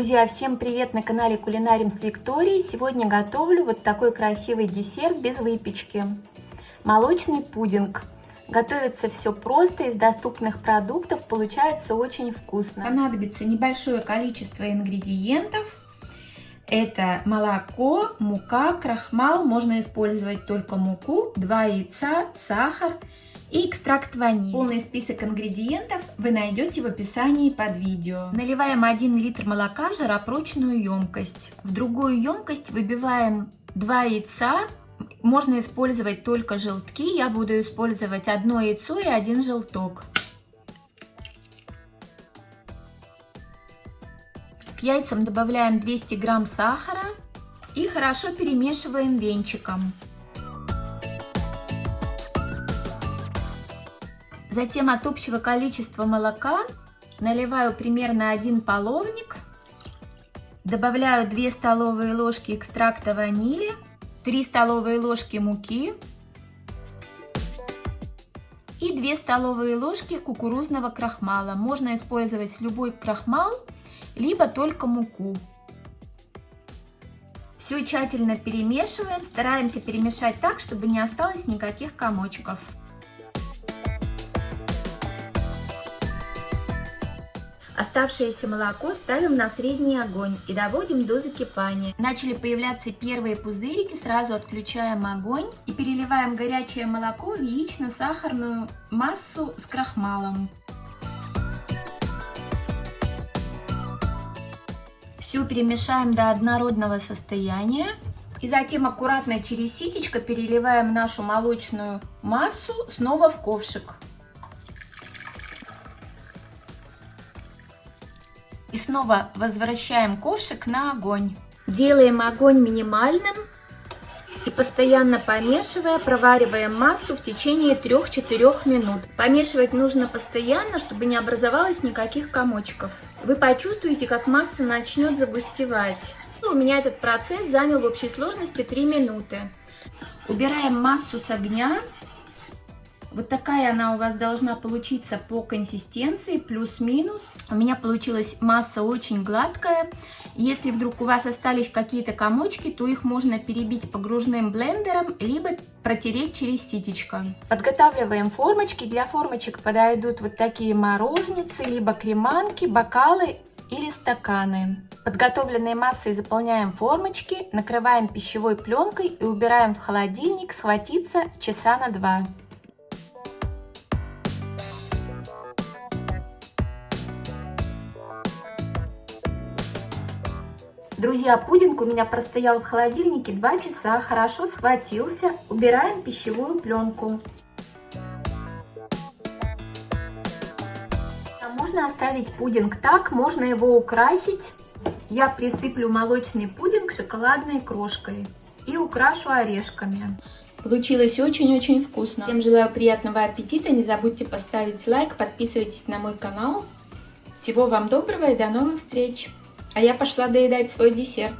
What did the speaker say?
Друзья, всем привет на канале Кулинарим с Викторией. Сегодня готовлю вот такой красивый десерт без выпечки. Молочный пудинг. Готовится все просто, из доступных продуктов, получается очень вкусно. Понадобится небольшое количество ингредиентов. Это молоко, мука, крахмал, можно использовать только муку, 2 яйца, сахар и экстракт ванили. Полный список ингредиентов вы найдете в описании под видео. Наливаем 1 литр молока в жаропрочную емкость. В другую емкость выбиваем 2 яйца. Можно использовать только желтки. Я буду использовать одно яйцо и один желток. К яйцам добавляем 200 грамм сахара и хорошо перемешиваем венчиком. Затем от общего количества молока наливаю примерно один половник, добавляю 2 столовые ложки экстракта ванили, 3 столовые ложки муки и 2 столовые ложки кукурузного крахмала. Можно использовать любой крахмал, либо только муку. Все тщательно перемешиваем, стараемся перемешать так, чтобы не осталось никаких комочков. Оставшееся молоко ставим на средний огонь и доводим до закипания. Начали появляться первые пузырики, сразу отключаем огонь и переливаем горячее молоко в яично-сахарную массу с крахмалом. Все перемешаем до однородного состояния. И затем аккуратно через ситечко переливаем нашу молочную массу снова в ковшик. И снова возвращаем ковшик на огонь. Делаем огонь минимальным и постоянно помешивая, провариваем массу в течение 3-4 минут. Помешивать нужно постоянно, чтобы не образовалось никаких комочков. Вы почувствуете, как масса начнет загустевать. У меня этот процесс занял в общей сложности 3 минуты. Убираем массу с огня вот такая она у вас должна получиться по консистенции, плюс-минус. У меня получилась масса очень гладкая. Если вдруг у вас остались какие-то комочки, то их можно перебить погружным блендером, либо протереть через ситечко. Подготавливаем формочки. Для формочек подойдут вот такие морожницы, либо креманки, бокалы или стаканы. Подготовленной массой заполняем формочки, накрываем пищевой пленкой и убираем в холодильник схватиться часа на два. Друзья, пудинг у меня простоял в холодильнике 2 часа, хорошо схватился. Убираем пищевую пленку. Можно оставить пудинг так, можно его украсить. Я присыплю молочный пудинг шоколадной крошкой и украшу орешками. Получилось очень-очень вкусно. Всем желаю приятного аппетита. Не забудьте поставить лайк, подписывайтесь на мой канал. Всего вам доброго и до новых встреч! А я пошла доедать свой десерт.